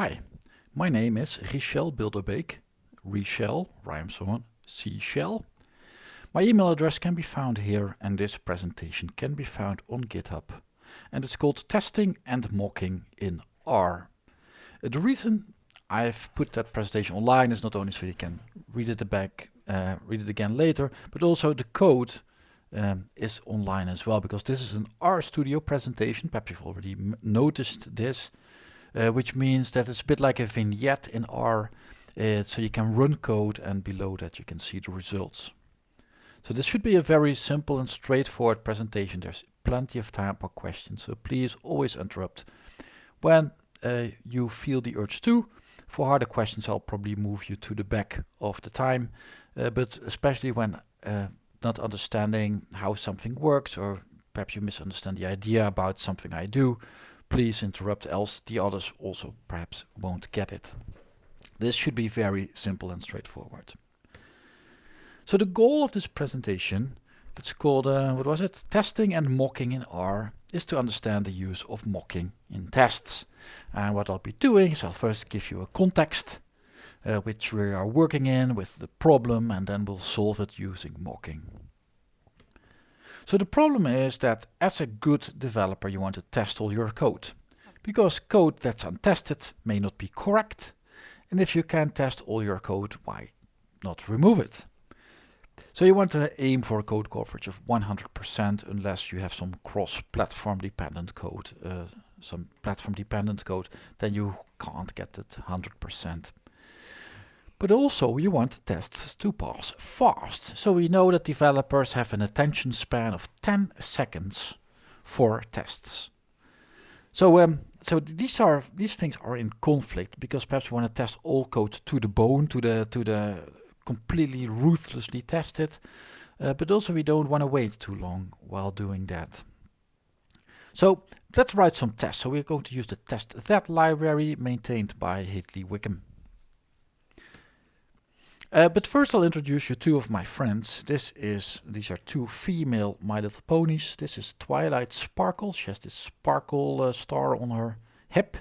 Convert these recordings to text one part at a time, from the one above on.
Hi, my name is Richel Bilderbeek. Richel rhymes on seashell. My email address can be found here and this presentation can be found on GitHub. And it's called Testing and Mocking in R. Uh, the reason I've put that presentation online is not only so you can read it back, uh, read it again later, but also the code um, is online as well because this is an RStudio presentation. Perhaps you've already noticed this uh, which means that it's a bit like a vignette in R. Uh, so you can run code and below that you can see the results. So this should be a very simple and straightforward presentation. There's plenty of time for questions, so please always interrupt when uh, you feel the urge to. For harder questions, I'll probably move you to the back of the time, uh, but especially when uh, not understanding how something works or perhaps you misunderstand the idea about something I do, please interrupt else the others also perhaps won't get it. This should be very simple and straightforward. So the goal of this presentation, it's called, uh, what was it, testing and mocking in R, is to understand the use of mocking in tests. And what I'll be doing is I'll first give you a context, uh, which we are working in with the problem, and then we'll solve it using mocking. So the problem is that as a good developer you want to test all your code. Because code that's untested may not be correct. And if you can test all your code, why not remove it? So you want to aim for a code coverage of 100% unless you have some cross-platform dependent code, uh, some platform dependent code, then you can't get it 100%. But also you want tests to pass fast. So we know that developers have an attention span of 10 seconds for tests. So um, so these are these things are in conflict because perhaps we want to test all code to the bone, to the to the completely ruthlessly test it. Uh, but also we don't want to wait too long while doing that. So let's write some tests. So we're going to use the test that library maintained by Hadley Wickham. Uh, but first I'll introduce you two of my friends. This is, these are two female My Little Ponies. This is Twilight Sparkle. She has this sparkle uh, star on her hip.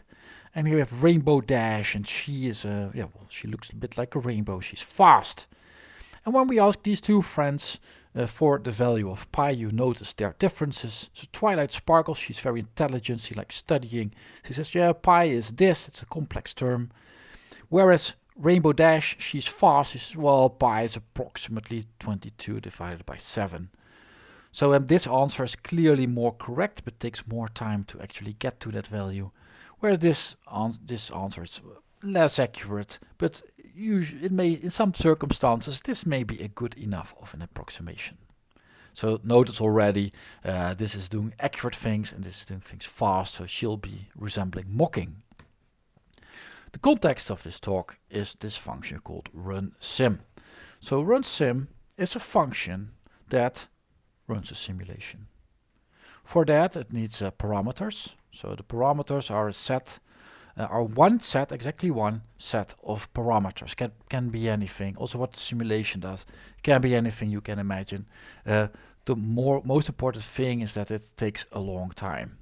And here we have Rainbow Dash and she is, uh, yeah, well, she looks a bit like a rainbow. She's fast. And when we ask these two friends uh, for the value of pi, you notice their differences. So Twilight Sparkle, she's very intelligent, she likes studying. She says, yeah, pi is this, it's a complex term. Whereas Rainbow Dash, she's fast, she's, well, is approximately 22 divided by 7. So um, this answer is clearly more correct, but takes more time to actually get to that value. Whereas this, this answer is less accurate, but it may, in some circumstances, this may be a good enough of an approximation. So notice already, uh, this is doing accurate things and this is doing things fast, so she'll be resembling mocking. The context of this talk is this function called runSim. So runSim is a function that runs a simulation. For that it needs uh, parameters. So the parameters are a set, uh, are one set, exactly one set of parameters. Can, can be anything. Also what the simulation does can be anything you can imagine. Uh, the more most important thing is that it takes a long time.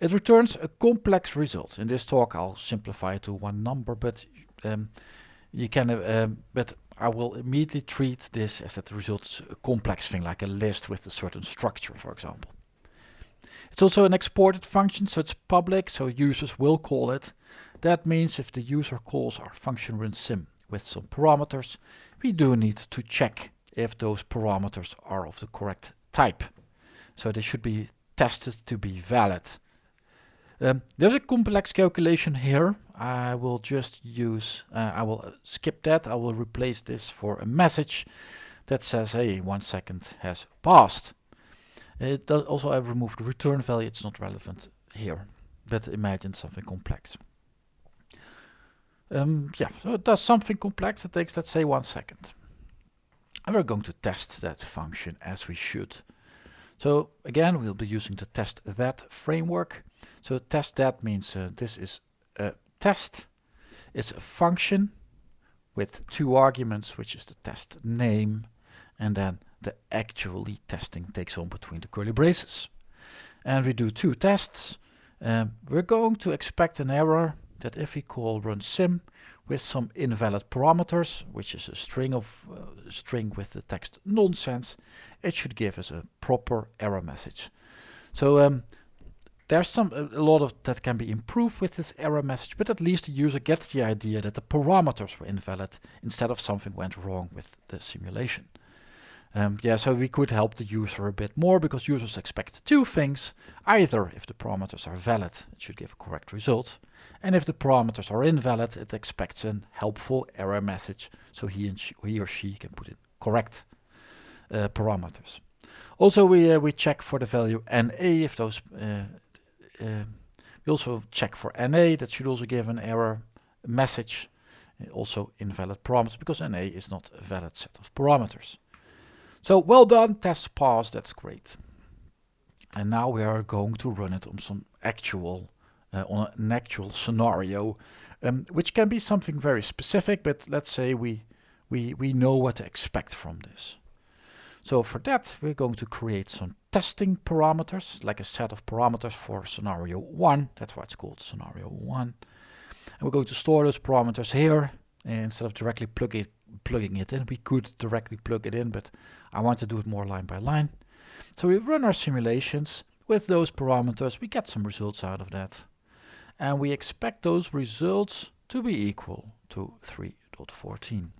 It returns a complex result. In this talk I'll simplify it to one number, but um, you can, uh, um, but I will immediately treat this as that the result is a complex thing, like a list with a certain structure, for example. It's also an exported function, so it's public, so users will call it. That means if the user calls our function runSim with some parameters, we do need to check if those parameters are of the correct type. So they should be tested to be valid. Um, there's a complex calculation here. I will just use, uh, I will skip that. I will replace this for a message that says, hey, one second has passed. It does also I've removed the return value. It's not relevant here, but imagine something complex. Um, yeah, so it does something complex. It takes, let's say, one second. And we're going to test that function as we should. So again, we'll be using the test that framework. So test that means uh, this is a test. It's a function with two arguments, which is the test name, and then the actually testing takes on between the curly braces. And we do two tests. Um, we're going to expect an error that if we call run sim with some invalid parameters, which is a string of uh, string with the text nonsense, it should give us a proper error message. So um, there's some a lot of that can be improved with this error message, but at least the user gets the idea that the parameters were invalid instead of something went wrong with the simulation. Um, yeah, so we could help the user a bit more because users expect two things. Either if the parameters are valid, it should give a correct result. And if the parameters are invalid, it expects a helpful error message so he, and she, he or she can put in correct uh, parameters. Also, we, uh, we check for the value NA if those uh, we also check for NA, that should also give an error message, uh, also invalid parameters, because NA is not a valid set of parameters. So well done, test passed, that's great. And now we are going to run it on some actual, uh, on an actual scenario, um, which can be something very specific, but let's say we, we, we know what to expect from this. So for that, we're going to create some testing parameters, like a set of parameters for scenario 1. That's why it's called scenario 1. And we're going to store those parameters here. instead of directly plug it, plugging it in, we could directly plug it in, but I want to do it more line by line. So we run our simulations with those parameters. We get some results out of that. And we expect those results to be equal to 3.14.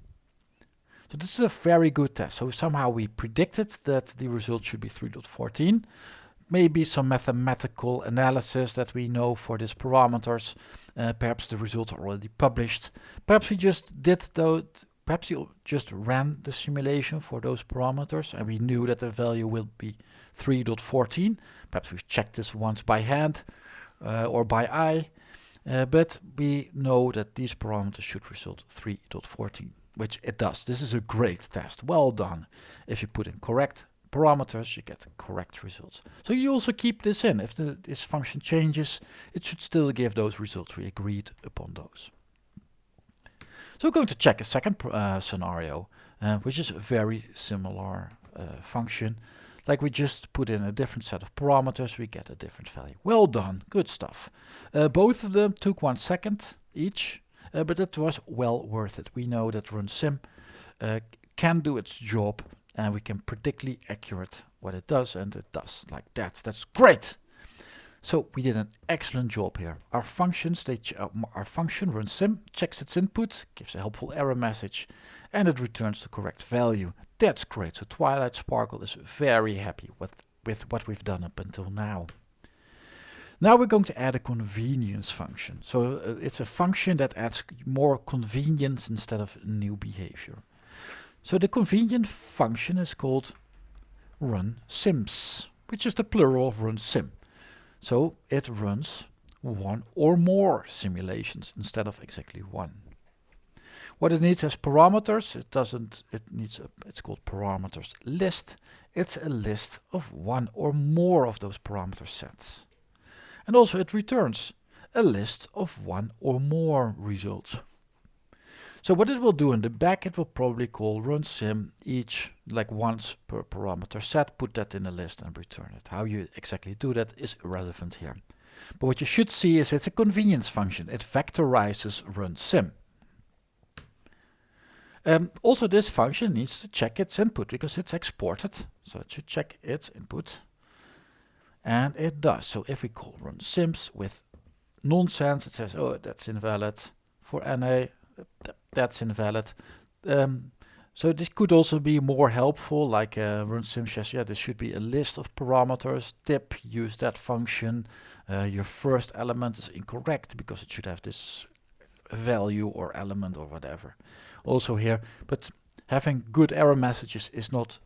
So this is a very good test. So somehow we predicted that the result should be 3.14. Maybe some mathematical analysis that we know for these parameters. Uh, perhaps the results are already published. Perhaps we just did those, perhaps you just ran the simulation for those parameters and we knew that the value will be 3.14. Perhaps we've checked this once by hand uh, or by eye. Uh, but we know that these parameters should result 3.14 which it does. This is a great test. Well done. If you put in correct parameters, you get correct results. So you also keep this in. If the, this function changes, it should still give those results. We agreed upon those. So we're going to check a second uh, scenario, uh, which is a very similar uh, function. Like we just put in a different set of parameters, we get a different value. Well done, good stuff. Uh, both of them took one second each. Uh, but it was well worth it. We know that RunSim uh, can do its job and we can predictly accurate what it does and it does like that. That's great! So we did an excellent job here. Our functions, they uh, our function runSim checks its input, gives a helpful error message, and it returns the correct value. That's great. So Twilight Sparkle is very happy with, with what we've done up until now. Now we're going to add a convenience function. So uh, it's a function that adds more convenience instead of new behavior. So the convenient function is called run sims, which is the plural of run sim. So it runs one or more simulations instead of exactly one. What it needs as parameters, it doesn't, it needs, a, it's called parameters list. It's a list of one or more of those parameter sets. And also it returns a list of one or more results. So what it will do in the back, it will probably call run sim each like once per parameter set, put that in a list and return it. How you exactly do that is irrelevant here. But what you should see is it's a convenience function. It vectorizes run sim. Um, also this function needs to check its input because it's exported. So it should check its input and it does. So if we call run sims with nonsense, it says, oh, that's invalid. For NA, that's invalid. Um, so this could also be more helpful, like uh, run sim says, yeah, this should be a list of parameters. Tip, use that function. Uh, your first element is incorrect because it should have this value or element or whatever. Also here, but having good error messages is not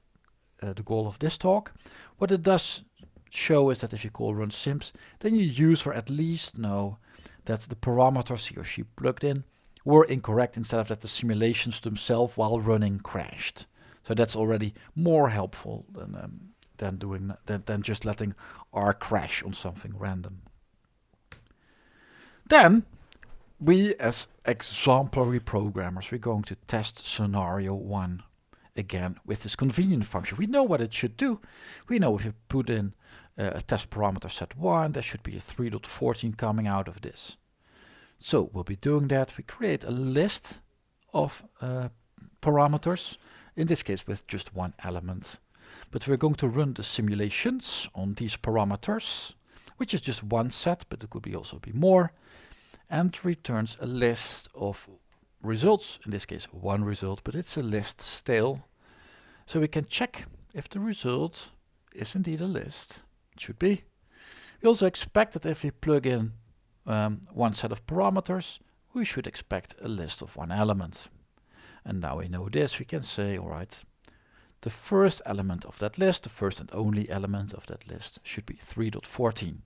uh, the goal of this talk. What it does show is that if you call run sims, then your user at least know that the parameters he or she plugged in were incorrect instead of that the simulations themselves while running crashed. So that's already more helpful than um, than doing than, than just letting R crash on something random. Then we as exemplary programmers we're going to test scenario 1 again with this convenient function. We know what it should do. We know if you put in uh, a test parameter set 1, there should be a 3.14 coming out of this. So we'll be doing that. We create a list of uh, parameters, in this case with just one element. But we're going to run the simulations on these parameters, which is just one set, but it could be also be more, and returns a list of results, in this case one result, but it's a list still. So we can check if the result is indeed a list. Should be. We also expect that if we plug in um, one set of parameters, we should expect a list of one element. And now we know this, we can say, alright, the first element of that list, the first and only element of that list, should be 3.14.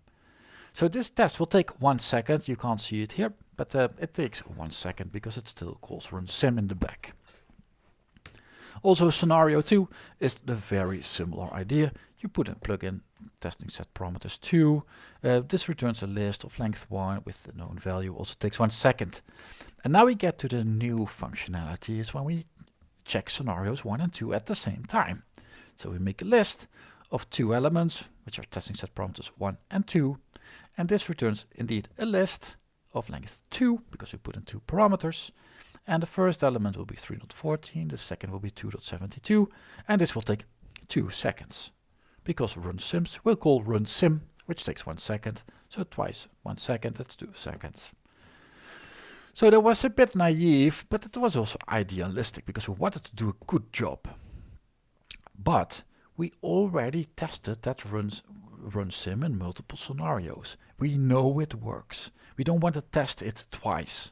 So this test will take one second, you can't see it here, but uh, it takes one second because it still calls run sim in the back. Also scenario 2 is the very similar idea. You put in plug in testing set parameters 2. Uh, this returns a list of length 1 with the known value. Also takes one second. And now we get to the new functionality is when we check scenarios 1 and 2 at the same time. So we make a list of two elements, which are testing set parameters 1 and 2. And this returns indeed a list of length 2, because we put in two parameters. And the first element will be 3.14, the second will be 2.72, and this will take two seconds. Because run sims will call run sim, which takes one second, so twice one second, that's two seconds. So that was a bit naive, but it was also idealistic because we wanted to do a good job. But we already tested that runs run sim in multiple scenarios. We know it works. We don't want to test it twice.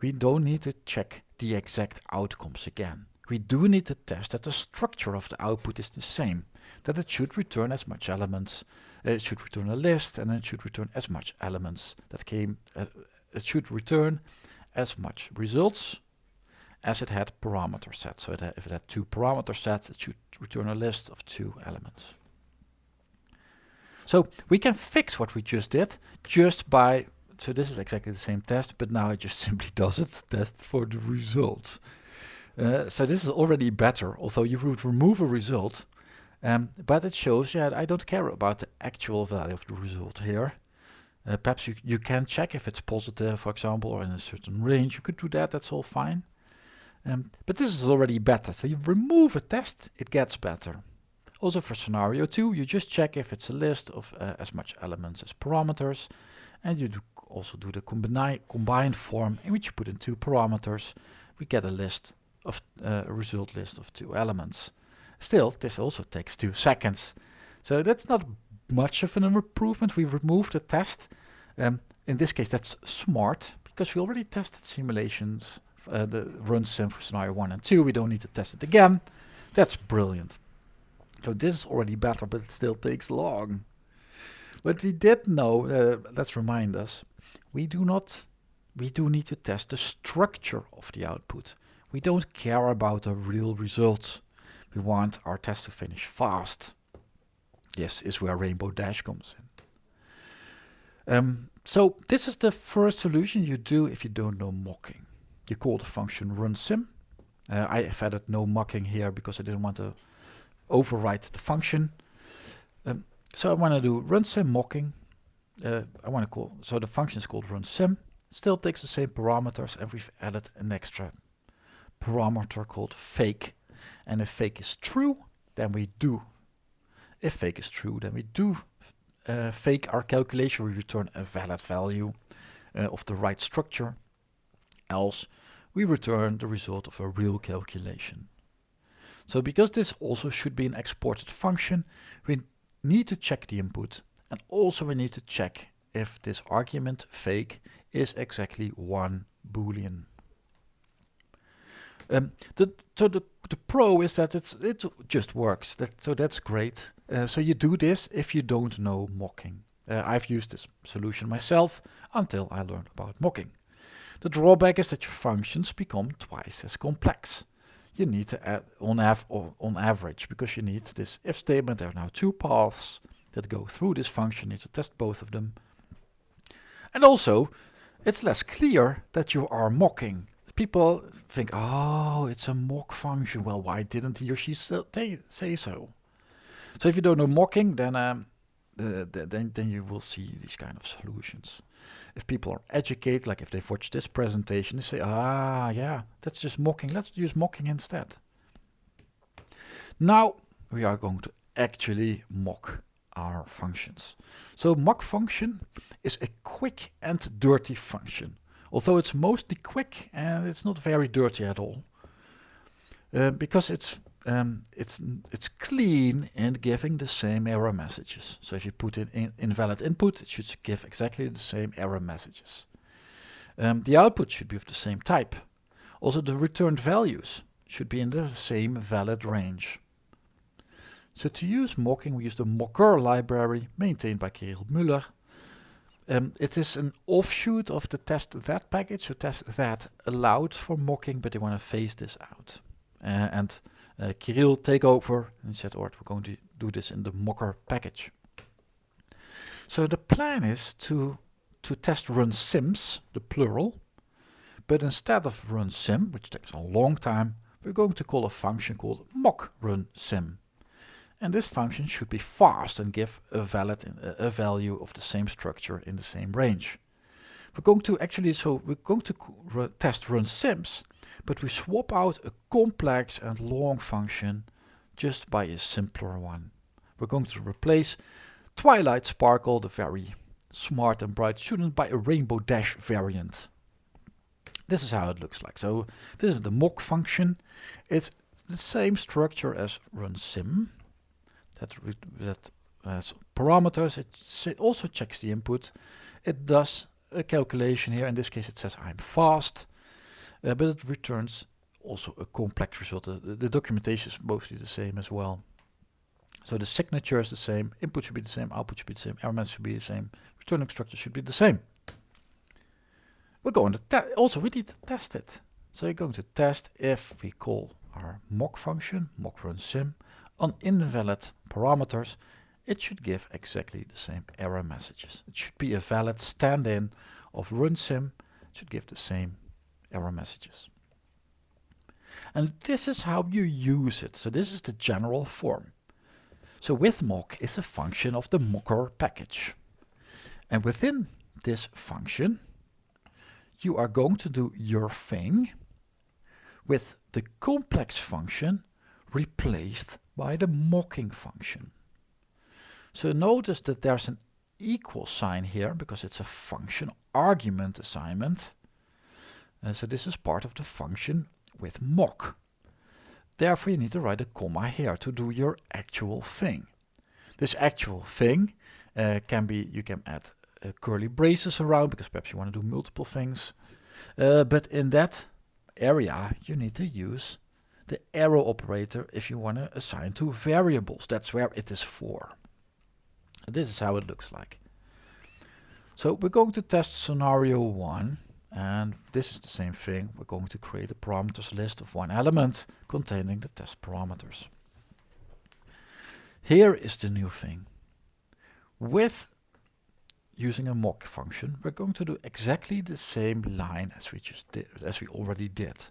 We don't need to check the exact outcomes again. We do need to test that the structure of the output is the same, that it should return as much elements, it should return a list and it should return as much elements that came, uh, it should return as much results as it had parameter sets. So it if it had two parameter sets, it should return a list of two elements. So we can fix what we just did just by so this is exactly the same test, but now it just simply doesn't test for the result. Uh, so this is already better, although you would remove a result, um, but it shows, yeah, I don't care about the actual value of the result here. Uh, perhaps you, you can check if it's positive, for example, or in a certain range. You could do that, that's all fine. Um, but this is already better. So you remove a test, it gets better. Also for scenario 2, you just check if it's a list of uh, as much elements as parameters. And you do also do the combine, combined form in which you put in two parameters. We get a list of uh, a result list of two elements. Still, this also takes two seconds. So that's not much of an improvement. We removed the test. Um, in this case, that's smart because we already tested simulations, uh, the run sim for scenario 1 and 2. We don't need to test it again. That's brilliant. So this is already better, but it still takes long. But we did know, uh, let's remind us, we do not, we do need to test the structure of the output. We don't care about the real results. We want our test to finish fast. Yes, is where Rainbow Dash comes in. Um, so this is the first solution you do if you don't know mocking. You call the function runSim. Uh, I have added no mocking here because I didn't want to overwrite the function. Um, so I want to do runSim mocking. Uh, I want to call, so the function is called runSim. Still takes the same parameters and we've added an extra parameter called fake. And if fake is true, then we do. If fake is true, then we do uh, fake our calculation. We return a valid value uh, of the right structure. Else, we return the result of a real calculation. So because this also should be an exported function, we need to check the input and also we need to check if this argument fake is exactly one boolean. Um, the, so the, the pro is that it's, it just works, that, so that's great. Uh, so you do this if you don't know mocking. Uh, I've used this solution myself until I learned about mocking. The drawback is that your functions become twice as complex you need to add on, av on average because you need this if statement. There are now two paths that go through this function. You need to test both of them. And also, it's less clear that you are mocking. People think, oh, it's a mock function. Well, why didn't he or she say so? So if you don't know mocking, then um, uh, then then you will see these kind of solutions. if people are educated, like if they've watched this presentation, they say, ah, yeah, that's just mocking. Let's use mocking instead. Now we are going to actually mock our functions. So mock function is a quick and dirty function. Although it's mostly quick and it's not very dirty at all. Uh, because it's um, it's it's clean and giving the same error messages. So if you put in, in invalid input, it should give exactly the same error messages. Um, the output should be of the same type. Also the returned values should be in the same valid range. So to use mocking, we use the mockr library maintained by Kirill Müller. Um, it is an offshoot of the test that package. So test that allowed for mocking, but they want to phase this out. Uh, and uh, Kirill take over and said, alright, we're going to do this in the mockr package. So the plan is to, to test run sims, the plural, but instead of run sim, which takes a long time, we're going to call a function called mock run sim. And this function should be fast and give a valid a value of the same structure in the same range. We're going to actually, so we're going to test run sims, but we swap out a complex and long function just by a simpler one. We're going to replace Twilight Sparkle, the very smart and bright student, by a Rainbow Dash variant. This is how it looks like. So this is the mock function. It's the same structure as run sim that, that has parameters. It also checks the input. It does a calculation here. In this case, it says I'm fast, uh, but it returns also a complex result. Uh, the, the documentation is mostly the same as well. So the signature is the same, input should be the same, output should be the same, message should be the same, returning structure should be the same. We're going to also we need to test it. So you're going to test if we call our mock function, mock run sim, on invalid parameters, it should give exactly the same error messages. It should be a valid stand-in of runsim, it should give the same error messages. And this is how you use it. So this is the general form. So with mock is a function of the mockr package. And within this function, you are going to do your thing with the complex function replaced by the mocking function. So notice that there's an equal sign here because it's a function argument assignment. Uh, so this is part of the function with mock. Therefore you need to write a comma here to do your actual thing. This actual thing uh, can be, you can add uh, curly braces around because perhaps you want to do multiple things. Uh, but in that area you need to use the arrow operator if you want to assign to variables. That's where it is for. This is how it looks like. So we're going to test scenario 1 and this is the same thing. We're going to create a parameters list of one element containing the test parameters. Here is the new thing. With using a mock function, we're going to do exactly the same line as we just did, as we already did.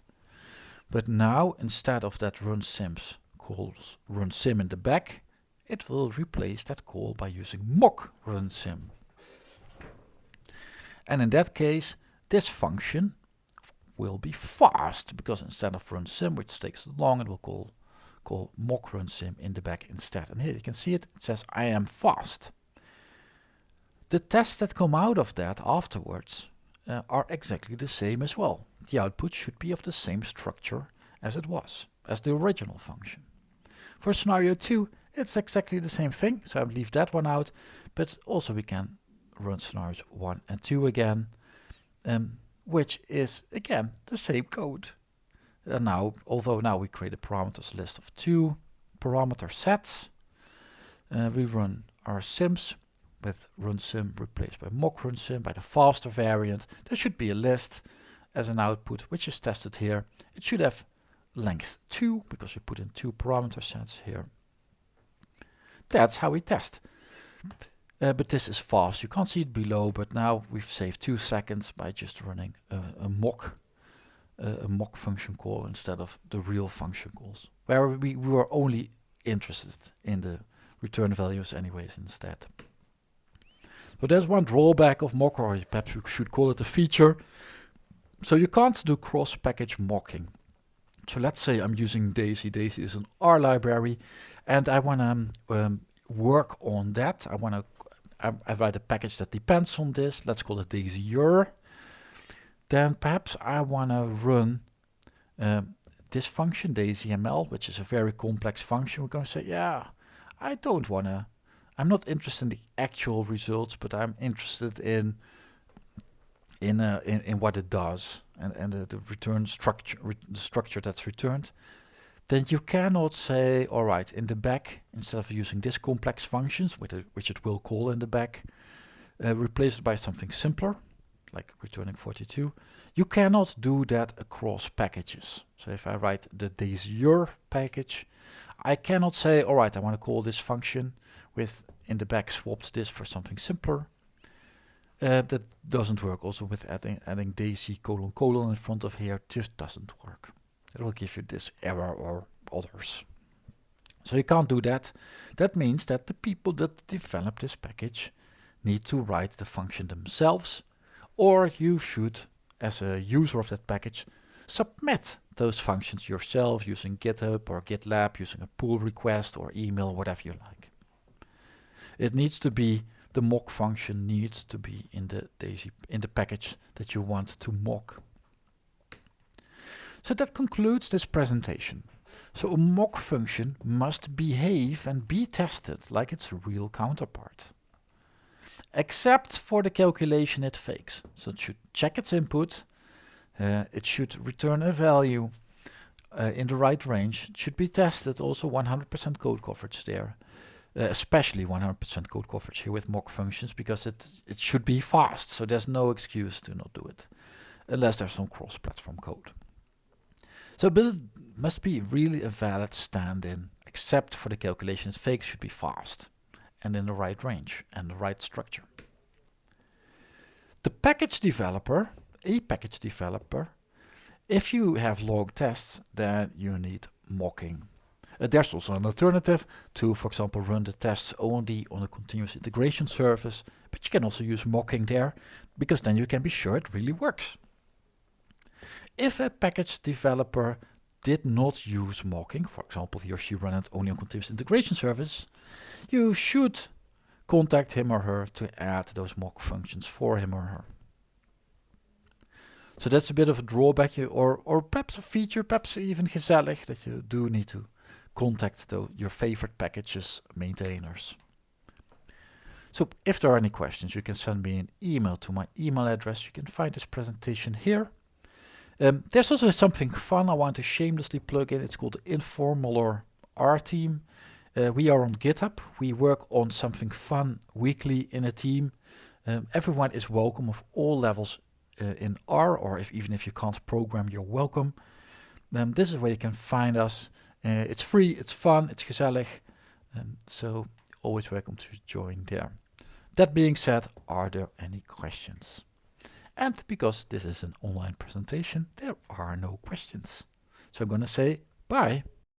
But now instead of that run sims calls run sim in the back, it will replace that call by using mock run sim. And in that case, this function will be fast because instead of run sim, which takes long, it will call call mock run sim in the back instead. And here you can see it, it says I am fast. The tests that come out of that afterwards uh, are exactly the same as well the output should be of the same structure as it was, as the original function. For scenario 2, it's exactly the same thing, so I'll leave that one out, but also we can run scenarios 1 and 2 again, um, which is again the same code. And now, although now we create a parameters list of two parameter sets, uh, we run our sims with run sim replaced by mock run sim by the faster variant. There should be a list as an output, which is tested here. It should have length 2, because we put in two parameter sets here. That's how we test. Uh, but this is fast. You can't see it below, but now we've saved two seconds by just running a, a mock a mock function call instead of the real function calls, where we, we were only interested in the return values anyways instead. So there's one drawback of mock, or perhaps we should call it a feature. So you can't do cross-package mocking. So let's say I'm using Daisy. Daisy is an R library, and I want to um, um, work on that. I want to I, I, write a package that depends on this. Let's call it Daisy-ur. Then perhaps I want to run um, this function, DaisyML, which is a very complex function. We're going to say, yeah, I don't want to I'm not interested in the actual results, but I'm interested in in uh, in, in what it does and and the, return structure re the structure that's returned. Then you cannot say, all right, in the back instead of using this complex functions, which it, which it will call in the back, uh, replace it by something simpler, like returning 42. You cannot do that across packages. So if I write the Daisy-ur package, I cannot say, all right, I want to call this function with in the back swapped this for something simpler. Uh, that doesn't work also with adding, adding daisy colon colon in front of here just doesn't work. It will give you this error or others. So you can't do that. That means that the people that develop this package need to write the function themselves or you should as a user of that package submit those functions yourself using GitHub or GitLab using a pull request or email whatever you like. It needs to be, the mock function needs to be in the daisy, in the package that you want to mock. So that concludes this presentation. So a mock function must behave and be tested like its real counterpart. Except for the calculation it fakes. So it should check its input, uh, it should return a value uh, in the right range. It should be tested also 100% code coverage there uh, especially 100% code coverage here with mock functions because it, it should be fast. So there's no excuse to not do it unless there's some cross-platform code. So build must be really a valid stand-in except for the calculations fakes should be fast and in the right range and the right structure. The package developer, a package developer, if you have log tests, then you need mocking uh, there's also an alternative to, for example, run the tests only on a continuous integration service, but you can also use mocking there, because then you can be sure it really works. If a package developer did not use mocking, for example, he or she ran it only on continuous integration service, you should contact him or her to add those mock functions for him or her. So that's a bit of a drawback, or, or perhaps a feature, perhaps even gezellig, that you do need to contact the, your favorite packages maintainers. So if there are any questions, you can send me an email to my email address. You can find this presentation here. Um, there's also something fun I want to shamelessly plug in. It's called the Informalor R team. Uh, we are on GitHub. We work on something fun weekly in a team. Um, everyone is welcome of all levels uh, in R, or if even if you can't program, you're welcome. Um, this is where you can find us. Uh, it's free, it's fun, it's gezellig. Um, so always welcome to join there. That being said, are there any questions? And because this is an online presentation, there are no questions. So I'm going to say bye.